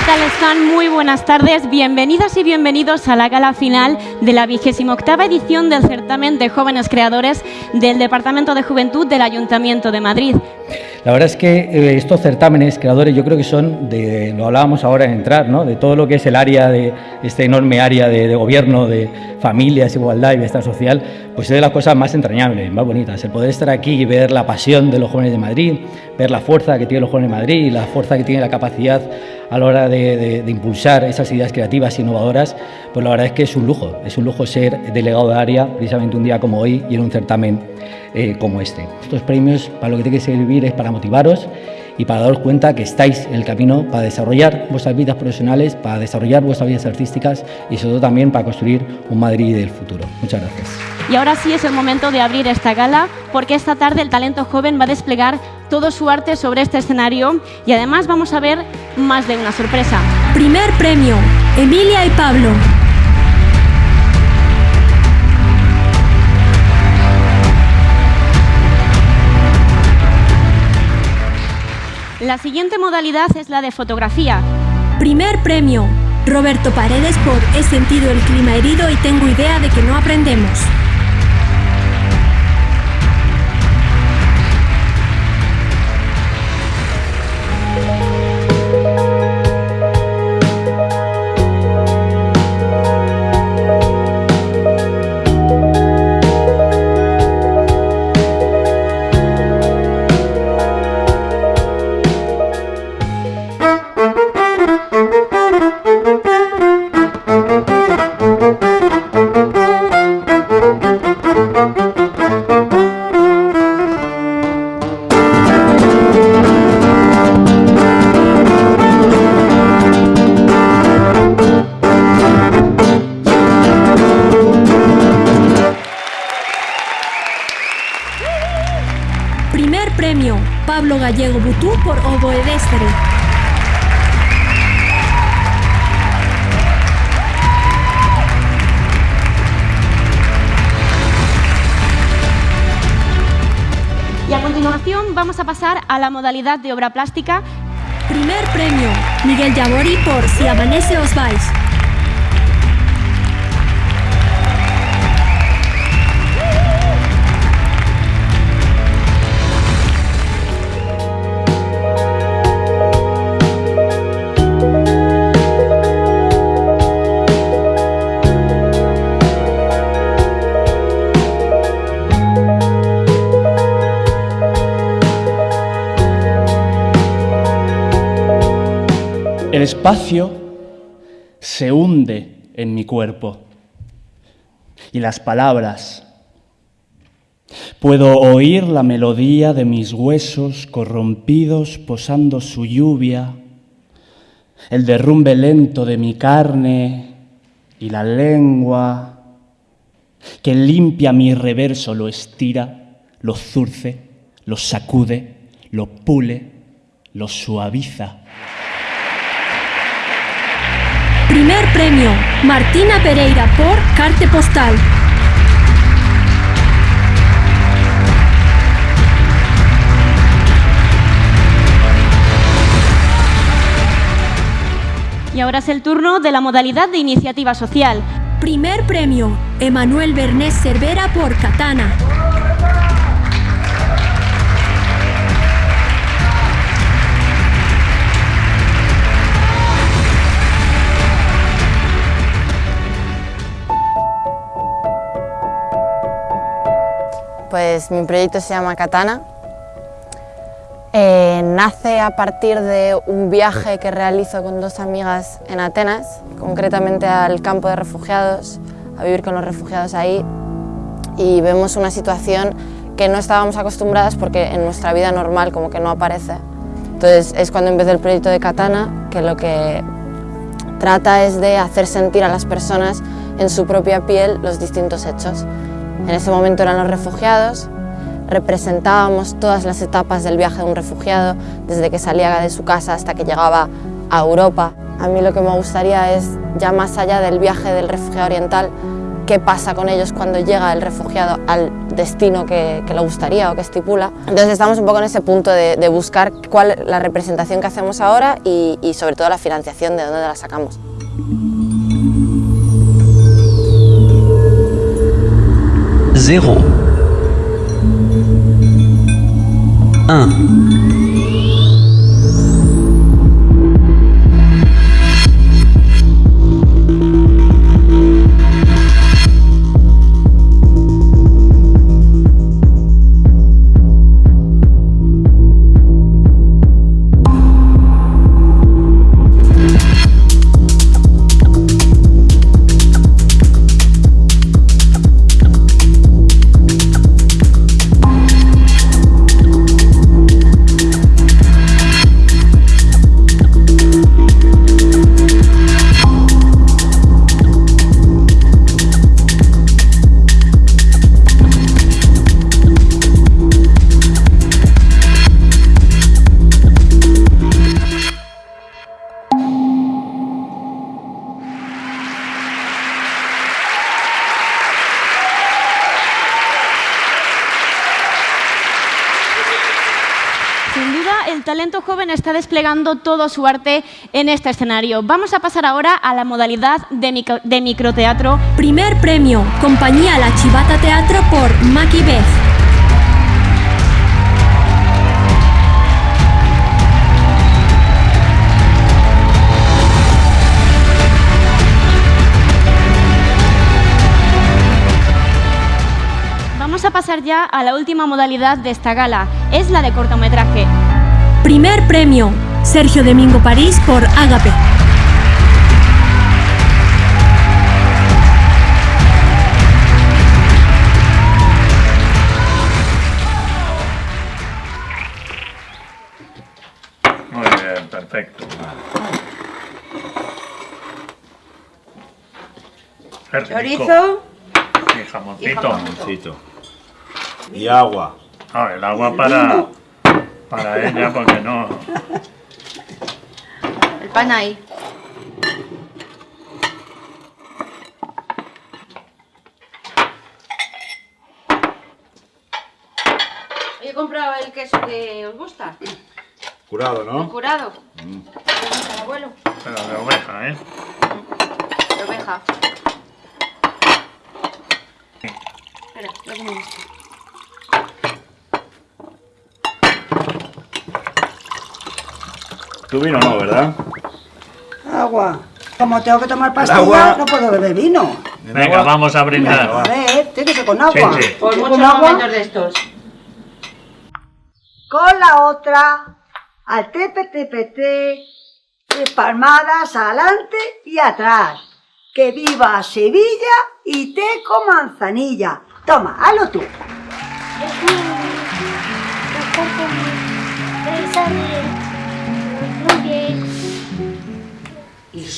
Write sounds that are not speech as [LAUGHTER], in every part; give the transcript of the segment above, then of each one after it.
tal están? Muy buenas tardes. Bienvenidas y bienvenidos a la gala final de la vigésima octava edición del certamen de jóvenes creadores del Departamento de Juventud del Ayuntamiento de Madrid. La verdad es que eh, estos certámenes creadores yo creo que son, de, lo hablábamos ahora en entrar, ¿no? de todo lo que es el área de este enorme área de, gobierno, de familias, igualdad y bienestar social, pues es de las cosas más entrañables, más bonitas. El poder estar aquí y ver la pasión de los jóvenes de Madrid, ver la fuerza que tienen los jóvenes de Madrid, la fuerza que tiene la capacidad a la hora de, impulsar esas ideas creativas e innovadoras, pues la verdad es que es un lujo, es un lujo ser delegado de área precisamente un día como hoy y en un certamen eh, como este. Estos premios para lo que tiene que servir es para motivaros y para daros cuenta que estáis en el camino para desarrollar vuestras vidas profesionales, para desarrollar vuestras vidas artísticas y sobre todo también para construir un Madrid del futuro. Muchas gracias. Y ahora sí es el momento de abrir esta gala porque esta tarde el talento joven va a desplegar todo su arte sobre este escenario y además vamos a ver más de una sorpresa. Primer premio, Emilia y Pablo. La siguiente modalidad es la de fotografía. Primer premio, Roberto Paredes por He sentido el clima herido y tengo idea de que no aprendemos. Vamos a pasar a la modalidad de obra plástica. Primer premio, Miguel Yabori por Si amanece os vais. Espacio se hunde en mi cuerpo y las palabras. Puedo oír la melodía de mis huesos corrompidos posando su lluvia, el derrumbe lento de mi carne y la lengua que limpia mi reverso, lo estira, lo zurce, lo sacude, lo pule, lo suaviza. Primer premio, Martina Pereira por Carte Postal. Y ahora es el turno de la modalidad de iniciativa social. Primer premio, Emanuel Bernés Cervera por Katana. Pues mi proyecto se llama Katana. Eh, nace a partir de un viaje que realizo con dos amigas en Atenas, concretamente al campo de refugiados, a vivir con los refugiados ahí y vemos una situación que no estábamos acostumbradas porque en nuestra vida normal como que no aparece. Entonces es cuando empecé el proyecto de Katana, que lo que trata es de hacer sentir a las personas en su propia piel los distintos hechos. En ese momento eran los refugiados, representábamos todas las etapas del viaje de un refugiado, desde que salía de su casa hasta que llegaba a Europa. A mí lo que me gustaría es, ya más allá del viaje del refugiado oriental, qué pasa con ellos cuando llega el refugiado al destino que, le gustaría o que estipula. Entonces estamos un poco en ese punto de, buscar cuál la representación que hacemos ahora y sobre todo la financiación, de dónde la sacamos. 0 1 Zéro. Un. joven está desplegando todo su arte en este escenario. Vamos a pasar ahora a la modalidad de, de microteatro. Primer premio, Compañía La Chivata Teatro por Maki Beth. Vamos a pasar ya a la última modalidad de esta gala, es la de cortometraje. Primer premio, Sergio Domingo París por Ágape. Muy bien, perfecto. Chorizo. Y jamoncito. Y agua. Ah, el agua para para ella porque no... El pan ahí. He comprado el queso que os gusta. Curado, ¿no? curado. Mm. ¿De abuelo? Pero de oveja, ¿eh? De oveja. Espera, ya como Tu vino no, ¿verdad? Agua. Como tengo que tomar pastilla, no puedo beber vino. Venga, vamos a brindar. a ver, tiene que ser con agua. Sí, sí. Por muchos momentos de estos. Con la otra, al tepe tepe te, palmadas adelante y atrás. Que viva Sevilla y te con manzanilla. Toma, hazlo tú.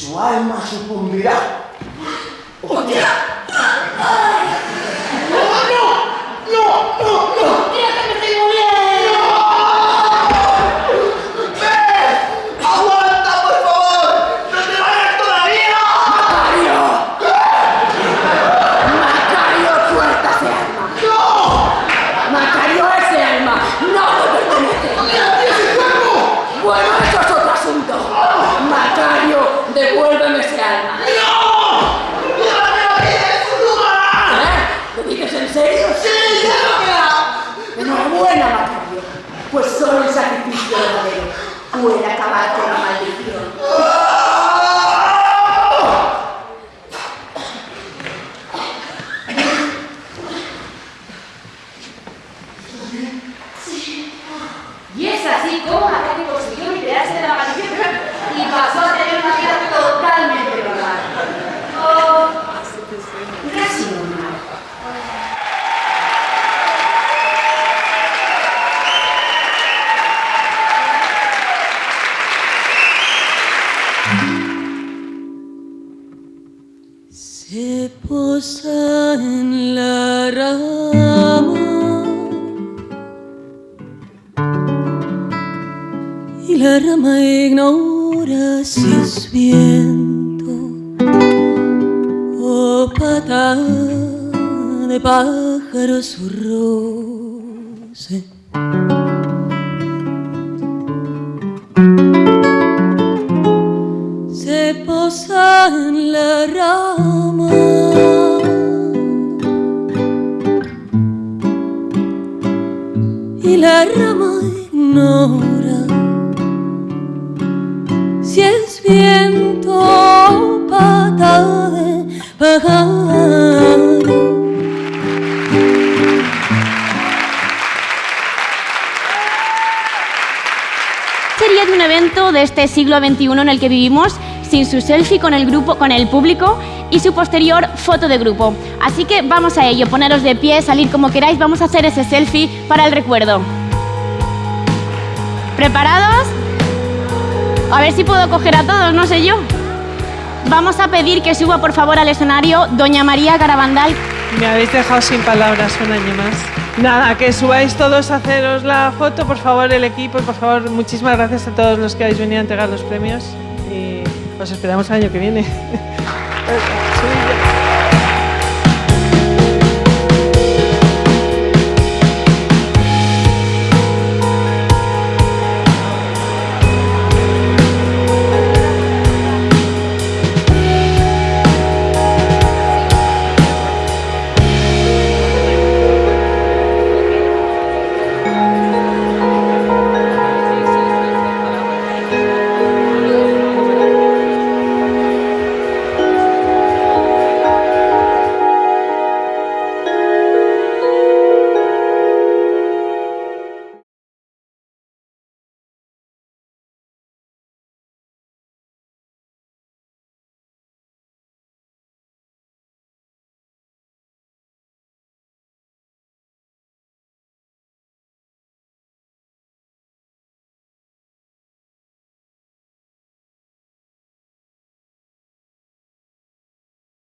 Y su alma sucumbirá. Es viento o mata de pájaro su roce. Se posa en la rama. Y la rama ignora este siglo XXI en el que vivimos sin su selfie con el grupo, con el público y su posterior foto de grupo. Así que vamos a ello, poneros de pie, salir como queráis, vamos a hacer ese selfie para el recuerdo. ¿Preparados? A ver si puedo coger a todos, no sé yo. Vamos a pedir que suba por favor al escenario Doña María Garabandal. Me habéis dejado sin palabras un año más. Nada, que subáis todos a haceros la foto, por favor, el equipo, por favor, muchísimas gracias a todos los que habéis venido a entregar los premios y os esperamos el año que viene. [LAUGHS]